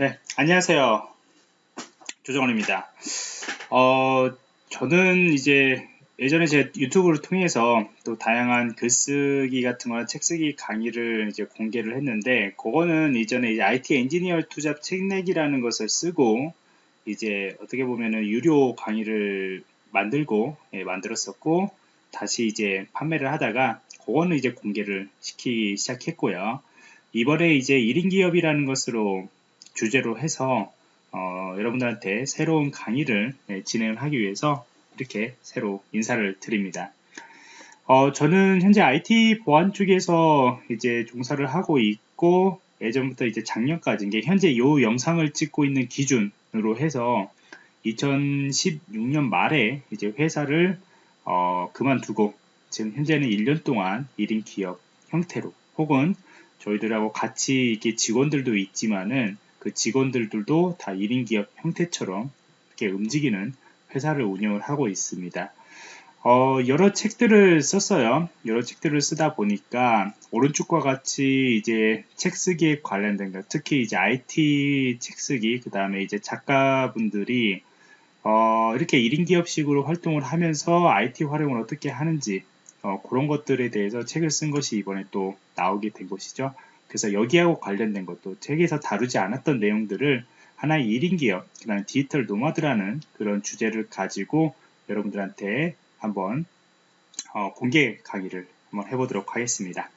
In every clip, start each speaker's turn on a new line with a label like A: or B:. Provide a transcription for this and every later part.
A: 네, 안녕하세요. 조정원입니다. 어, 저는 이제 예전에 제 유튜브를 통해서 또 다양한 글쓰기 같은 거나 책쓰기 강의를 이제 공개를 했는데, 그거는 이전에 이제 IT 엔지니어 투잡 책내기라는 것을 쓰고, 이제 어떻게 보면은 유료 강의를 만들고, 예, 만들었었고, 다시 이제 판매를 하다가, 그거는 이제 공개를 시키기 시작했고요. 이번에 이제 1인 기업이라는 것으로 주제로 해서 어, 여러분들한테 새로운 강의를 네, 진행을 하기 위해서 이렇게 새로 인사를 드립니다. 어, 저는 현재 IT 보안 쪽에서 이제 종사를 하고 있고 예전부터 이제 작년까지 이게 현재 이 영상을 찍고 있는 기준으로 해서 2016년 말에 이제 회사를 어, 그만두고 지금 현재는 1년 동안 1인 기업 형태로 혹은 저희들하고 같이 이렇게 직원들도 있지만은 그 직원들도 다 1인 기업 형태처럼 이렇게 움직이는 회사를 운영을 하고 있습니다. 어, 여러 책들을 썼어요. 여러 책들을 쓰다 보니까 오른쪽과 같이 이제 책 쓰기에 관련된 것, 특히 이제 IT 책 쓰기, 그 다음에 이제 작가분들이 어, 이렇게 1인 기업식으로 활동을 하면서 IT 활용을 어떻게 하는지 어, 그런 것들에 대해서 책을 쓴 것이 이번에 또 나오게 된 것이죠. 그래서 여기하고 관련된 것도 책에서 다루지 않았던 내용들을 하나의 1인 기업, 그다음 디지털 노마드라는 그런 주제를 가지고 여러분들한테 한번 어, 공개 강의를 한번 해보도록 하겠습니다.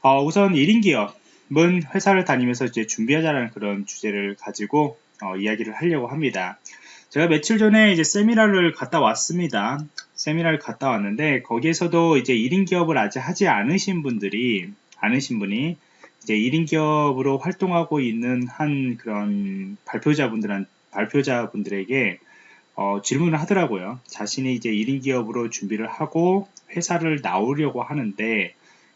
A: 어, 우선 1인 기업은 회사를 다니면서 이제 준비하자는 그런 주제를 가지고 어, 이야기를 하려고 합니다. 제가 며칠 전에 이제 세미나를 갔다 왔습니다. 세미나를 갔다 왔는데 거기에서도 이제 1인 기업을 아직 하지 않으신 분들이 않으신 분이 이제 1인 기업으로 활동하고 있는 한 그런 발표자분들한 발표자분들에게 어, 질문을 하더라고요. 자신이 이제 1인 기업으로 준비를 하고 회사를 나오려고 하는데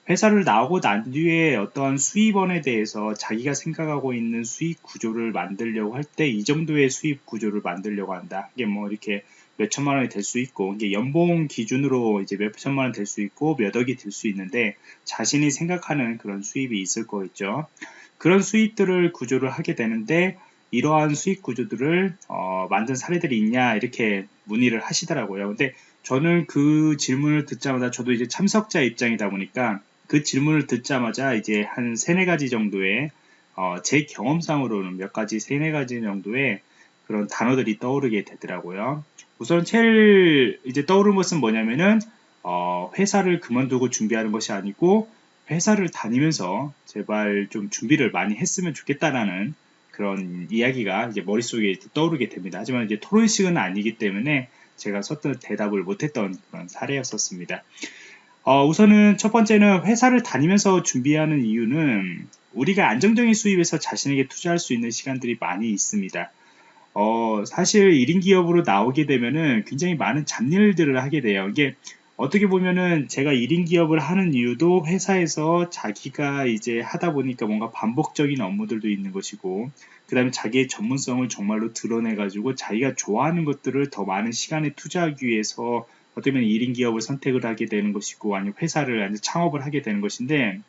A: 회사를 나오고 난 뒤에 어떠한 수입원에 대해서 자기가 생각하고 있는 수익 구조를 만들려고 할 때 이 정도의 수입 구조를 만들려고 한다. 이게 뭐 이렇게 몇 천만 원이 될 수 있고 이게 연봉 기준으로 이제 몇 천만 원 될 수 있고 몇 억이 될 수 있는데 자신이 생각하는 그런 수입이 있을 거겠죠. 그런 수입들을 구조를 하게 되는데 이러한 수익 구조들을 어, 만든 사례들이 있냐 이렇게 문의를 하시더라고요. 근데 저는 그 질문을 듣자마자 저도 이제 참석자 입장이다 보니까 그 질문을 듣자마자 이제 한 세네 가지 정도의 어, 제 경험상으로는 몇 가지 세네 가지 정도의 그런 단어들이 떠오르게 되더라고요. 우선 제일 이제 떠오르는 것은 뭐냐면은 어, 회사를 그만두고 준비하는 것이 아니고 회사를 다니면서 제발 좀 준비를 많이 했으면 좋겠다라는 그런 이야기가 이제 머릿속에 떠오르게 됩니다. 하지만 이제 토론식은 아니기 때문에 제가 썼던 대답을 못했던 그런 사례였었습니다. 어, 우선은 첫 번째는 회사를 다니면서 준비하는 이유는 우리가 안정적인 수입에서 자신에게 투자할 수 있는 시간들이 많이 있습니다. 어, 사실 1인 기업으로 나오게 되면은 굉장히 많은 잡일들을 하게 돼요. 이게 어떻게 보면은 제가 1인 기업을 하는 이유도 회사에서 자기가 이제 하다 보니까 뭔가 반복적인 업무들도 있는 것이고, 그 다음에 자기의 전문성을 정말로 드러내가지고 자기가 좋아하는 것들을 더 많은 시간에 투자하기 위해서 어떻게 보면 1인 기업을 선택을 하게 되는 것이고, 아니면 회사를 창업을 하게 되는 것인데,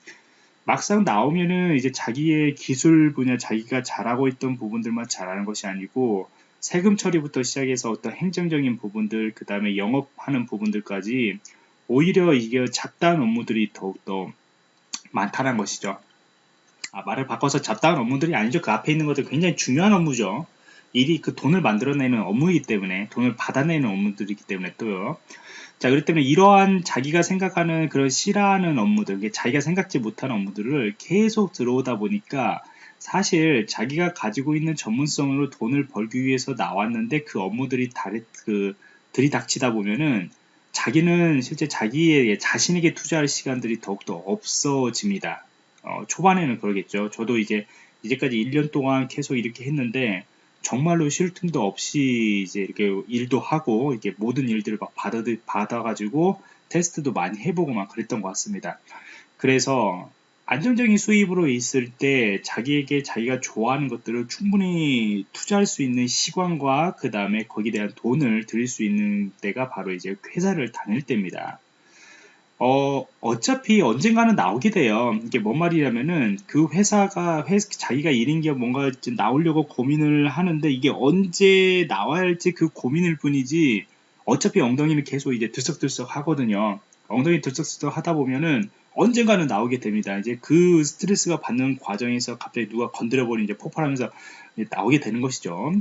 A: 막상 나오면은 이제 자기의 기술 분야, 자기가 잘하고 있던 부분들만 잘하는 것이 아니고 세금 처리부터 시작해서 어떤 행정적인 부분들, 그 다음에 영업하는 부분들까지 오히려 이게 잡다한 업무들이 더욱더 많다는 것이죠. 아, 말을 바꿔서 잡다한 업무들이 아니죠. 그 앞에 있는 것들 굉장히 중요한 업무죠. 일이 그 돈을 만들어내는 업무이기 때문에 돈을 받아내는 업무들이기 때문에 또요. 자, 그렇기 때문에 이러한 자기가 생각하는 그런 싫어하는 업무들, 자기가 생각지 못하는 업무들을 계속 들어오다 보니까 사실 자기가 가지고 있는 전문성으로 돈을 벌기 위해서 나왔는데 그 업무들이 다리, 그, 들이닥치다 보면은 자기는 실제 자기의 자신에게 투자할 시간들이 더욱더 없어집니다. 어, 초반에는 그러겠죠. 저도 이제 이제까지 1년 동안 계속 이렇게 했는데 정말로 쉴 틈도 없이 이제 이렇게 일도 하고 이렇게 모든 일들을 막 받아 받아가지고 테스트도 많이 해보고 막 그랬던 것 같습니다. 그래서 안정적인 수입으로 있을 때 자기에게 자기가 좋아하는 것들을 충분히 투자할 수 있는 시간과 그 다음에 거기에 대한 돈을 들일 수 있는 때가 바로 이제 회사를 다닐 때입니다. 어, 어차피 언젠가는 나오게 돼요. 이게 뭔 말이냐면은 그 회사가 회, 자기가 1인 기업 뭔가 나오려고 고민을 하는데 이게 언제 나와야 할지 그 고민일 뿐이지 어차피 엉덩이는 계속 이제 들썩들썩 하거든요. 엉덩이 들썩들썩 하다 보면은 언젠가는 나오게 됩니다. 이제 그 스트레스가 받는 과정에서 갑자기 누가 건드려버리 이제 폭발하면서 나오게 되는 것이죠.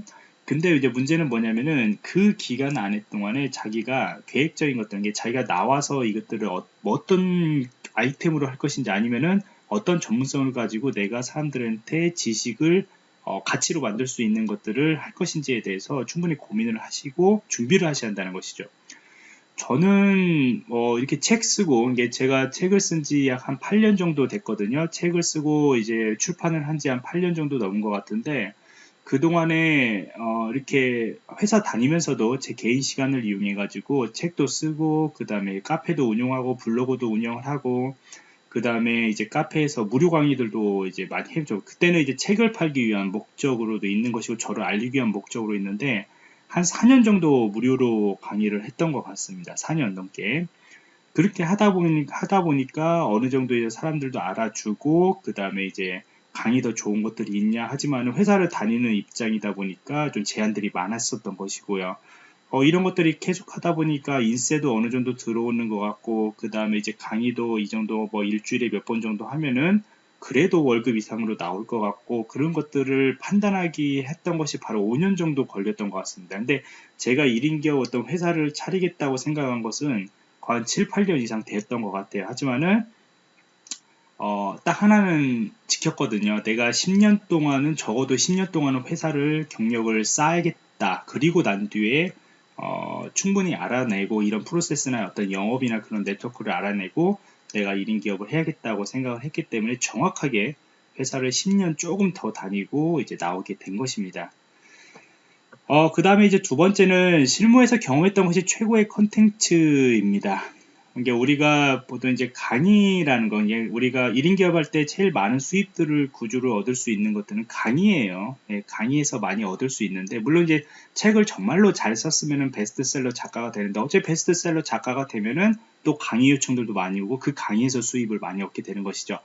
A: 근데 이제 문제는 뭐냐면은 그 기간 안에 동안에 자기가 계획적인 것들, 게 자기가 나와서 이것들을 어, 떤 아이템으로 할 것인지 아니면은 어떤 전문성을 가지고 내가 사람들한테 지식을 어, 가치로 만들 수 있는 것들을 할 것인지에 대해서 충분히 고민을 하시고 준비를 하셔야 한다는 것이죠. 저는 뭐 이렇게 책 쓰고 이게 제가 책을 쓴 지 약 한 8년 정도 됐거든요. 책을 쓰고 이제 출판을 한 지 한 8년 정도 넘은 것 같은데 그동안에 어 이렇게 회사 다니면서도 제 개인 시간을 이용해 가지고 책도 쓰고 그 다음에 카페도 운영하고 블로그도 운영을 하고 그 다음에 이제 카페에서 무료 강의들도 이제 많이 해죠. 그때는 이제 책을 팔기 위한 목적으로도 있는 것이고 저를 알리기 위한 목적으로 있는데 한 4년 정도 무료로 강의를 했던 것 같습니다. 4년 넘게. 그렇게 하다 보니 하다 보니까 어느 정도 이제 사람들도 알아주고 그 다음에 이제 강의 더 좋은 것들이 있냐 하지만 회사를 다니는 입장이다 보니까 좀 제한들이 많았었던 것이고요. 어, 이런 것들이 계속 하다 보니까 인세도 어느 정도 들어오는 것 같고 그 다음에 이제 강의도 이 정도 뭐 일주일에 몇 번 정도 하면은 그래도 월급 이상으로 나올 것 같고 그런 것들을 판단하기 했던 것이 바로 5년 정도 걸렸던 것 같습니다. 근데 제가 1인 기업 어떤 회사를 차리겠다고 생각한 것은 거의 7, 8년 이상 됐던 것 같아요. 하지만은 어, 딱 하나는 지켰거든요. 내가 10년 동안은 적어도 10년 동안은 회사를 경력을 쌓아야겠다. 그리고 난 뒤에 어, 충분히 알아내고 이런 프로세스나 어떤 영업이나 그런 네트워크를 알아내고 내가 1인 기업을 해야겠다고 생각을 했기 때문에 정확하게 회사를 10년 조금 더 다니고 이제 나오게 된 것입니다. 어, 그 다음에 이제 두 번째는 실무에서 경험했던 것이 최고의 컨텐츠입니다. 이게 우리가 보통 이제 강의라는 건 우리가 1인 기업할 때 제일 많은 수입들을 구조를 얻을 수 있는 것들은 강의예요. 예, 강의에서 많이 얻을 수 있는데 물론 이제 책을 정말로 잘 썼으면은 베스트셀러 작가가 되는데 어째 베스트셀러 작가가 되면은 또 강의 요청들도 많이 오고 그 강의에서 수입을 많이 얻게 되는 것이죠.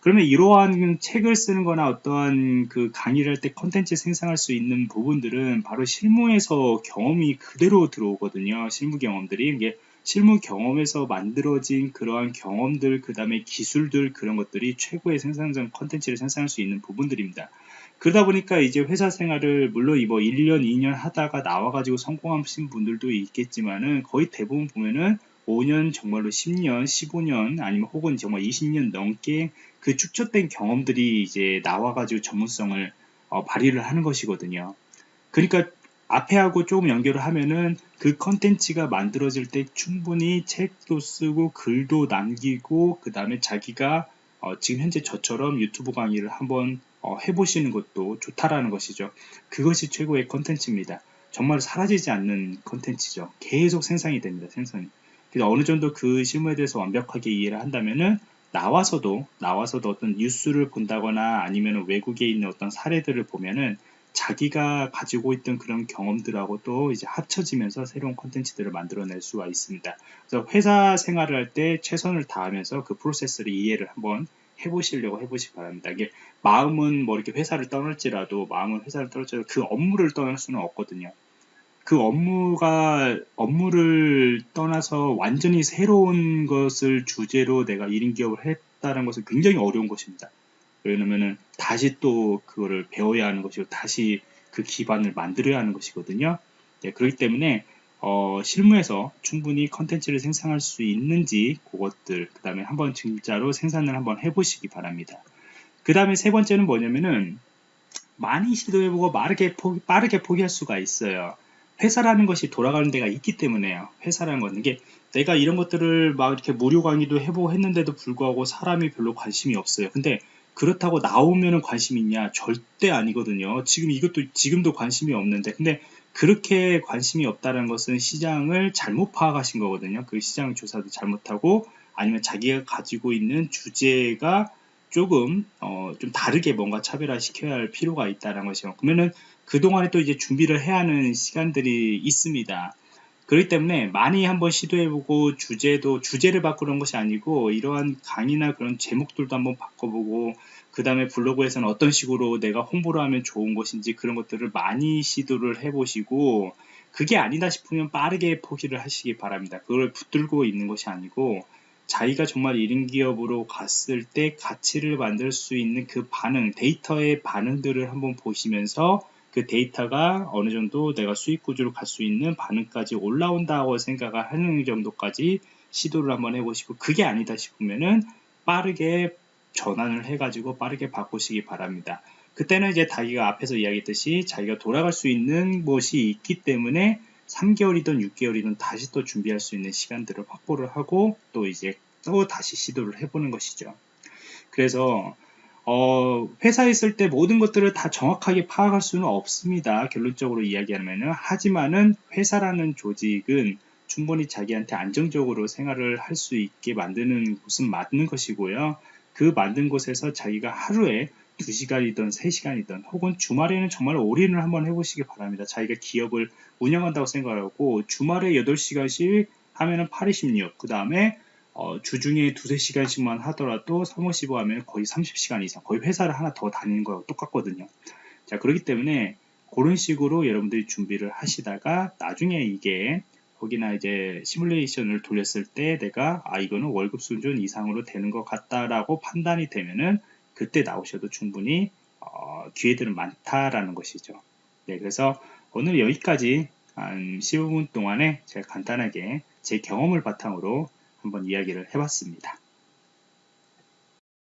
A: 그러면 이러한 책을 쓰는 거나 어떠한 그 강의를 할 때 컨텐츠 생성할 수 있는 부분들은 바로 실무에서 경험이 그대로 들어오거든요. 실무 경험들이. 이게 실무 경험에서 만들어진 그러한 경험들, 그 다음에 기술들, 그런 것들이 최고의 생산적 컨텐츠를 생산할 수 있는 부분들입니다. 그러다 보니까 이제 회사 생활을 물론 이거 1년, 2년 하다가 나와가지고 성공하신 분들도 있겠지만은 거의 대부분 보면은 5년, 정말로 10년, 15년, 아니면 혹은 정말 20년 넘게 그 축적된 경험들이 이제 나와가지고 전문성을 어, 발휘를 하는 것이거든요. 그러니까 앞에 하고 조금 연결을 하면은 그 컨텐츠가 만들어질 때 충분히 책도 쓰고 글도 남기고 그 다음에 자기가 어, 지금 현재 저처럼 유튜브 강의를 한번 어, 해보시는 것도 좋다라는 것이죠. 그것이 최고의 컨텐츠입니다. 정말 사라지지 않는 컨텐츠죠. 계속 생산이 됩니다. 생산이. 그래서 어느 정도 그 실무에 대해서 완벽하게 이해를 한다면은 나와서도 나와서도 어떤 뉴스를 본다거나 아니면 외국에 있는 어떤 사례들을 보면은 자기가 가지고 있던 그런 경험들하고 또 이제 합쳐지면서 새로운 컨텐츠들을 만들어낼 수가 있습니다. 그래서 회사 생활을 할 때 최선을 다하면서 그 프로세스를 이해를 한번 해보시려고 해보시기 바랍니다. 이게 마음은 뭐 이렇게 회사를 떠날지라도 마음은 회사를 떠날지라도 그 업무를 떠날 수는 없거든요. 그 업무가 업무를 떠나서 완전히 새로운 것을 주제로 내가 1인 기업을 했다는 것은 굉장히 어려운 것입니다. 왜냐면은 다시 또 그거를 배워야 하는 것이고 다시 그 기반을 만들어야 하는 것이거든요. 네, 그렇기 때문에 어, 실무에서 충분히 컨텐츠를 생산할 수 있는지 그것들 그 다음에 한번 진짜로 생산을 한번 해보시기 바랍니다. 그 다음에 세 번째는 뭐냐면은 많이 시도해보고 빠르게, 포기, 빠르게 포기할 수가 있어요. 회사라는 것이 돌아가는 데가 있기 때문에요. 회사라는 건 이게 내가 이런 것들을 막 이렇게 무료 강의도 해보고 했는데도 불구하고 사람이 별로 관심이 없어요. 근데 그렇다고 나오면 관심 있냐? 절대 아니거든요. 지금 이것도 지금도 관심이 없는데 근데 그렇게 관심이 없다는 것은 시장을 잘못 파악하신 거거든요. 그 시장 조사도 잘못하고 아니면 자기가 가지고 있는 주제가 조금 어, 좀 다르게 뭔가 차별화 시켜야 할 필요가 있다는 것이요. 그러면은 그동안에 또 이제 준비를 해야 하는 시간들이 있습니다. 그렇기 때문에 많이 한번 시도해보고 주제도 주제를 바꾸는 것이 아니고 이러한 강의나 그런 제목들도 한번 바꿔보고 그 다음에 블로그에서는 어떤 식으로 내가 홍보를 하면 좋은 것인지 그런 것들을 많이 시도를 해보시고 그게 아니다 싶으면 빠르게 포기를 하시기 바랍니다. 그걸 붙들고 있는 것이 아니고 자기가 정말 1인 기업으로 갔을 때 가치를 만들 수 있는 그 반응, 데이터의 반응들을 한번 보시면서 그 데이터가 어느 정도 내가 수익 구조로 갈 수 있는 반응까지 올라온다고 생각을 하는 정도까지 시도를 한번 해보시고 그게 아니다 싶으면은 빠르게 전환을 해가지고 빠르게 바꾸시기 바랍니다. 그때는 이제 자기가 앞에서 이야기했듯이 자기가 돌아갈 수 있는 것이 있기 때문에 3개월이든 6개월이든 다시 또 준비할 수 있는 시간들을 확보를 하고 또 이제 또 다시 시도를 해보는 것이죠. 그래서 어, 회사에 있을 때 모든 것들을 다 정확하게 파악할 수는 없습니다. 결론적으로 이야기하면은 하지만은 회사라는 조직은 충분히 자기한테 안정적으로 생활을 할 수 있게 만드는 곳은 맞는 것이고요. 그 만든 곳에서 자기가 하루에 2시간이든 3시간이든 혹은 주말에는 정말 올인을 한번 해보시기 바랍니다. 자기가 기업을 운영한다고 생각하고 주말에 8시간씩 하면은 8, 26, 그 다음에 어, 주중에 두세 시간씩만 하더라도 3, 5, 15 하면 거의 30시간 이상, 거의 회사를 하나 더 다니는 거하고 똑같거든요. 자, 그렇기 때문에 그런 식으로 여러분들이 준비를 하시다가 나중에 이게 거기나 이제 시뮬레이션을 돌렸을 때 내가 아 이거는 월급 수준 이상으로 되는 것 같다라고 판단이 되면은 그때 나오셔도 충분히 어, 기회들은 많다라는 것이죠. 네, 그래서 오늘 여기까지 한 15분 동안에 제가 간단하게 제 경험을 바탕으로 한번 이야기를 해봤습니다.